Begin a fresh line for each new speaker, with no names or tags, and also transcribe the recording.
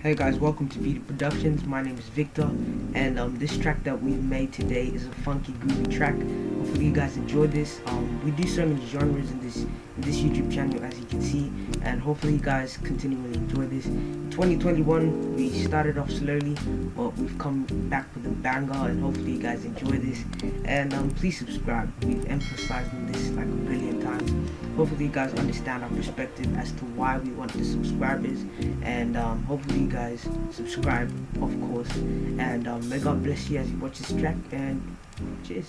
Hey guys, welcome to Vita Productions. My name is Victor, and um, this track that we've made today is a funky, groovy track. Hopefully you guys enjoy this. Um, we do so many genres in this in this YouTube channel, as you can see, and hopefully you guys continually enjoy this. 2021, we started off slowly, but we've come back with a banger, and hopefully you guys enjoy this. And um, please subscribe. We've emphasized this like a billion times hopefully you guys understand our perspective as to why we want the subscribers. And um, hopefully you guys subscribe of course. And um, may God bless you as you watch this track. And cheers.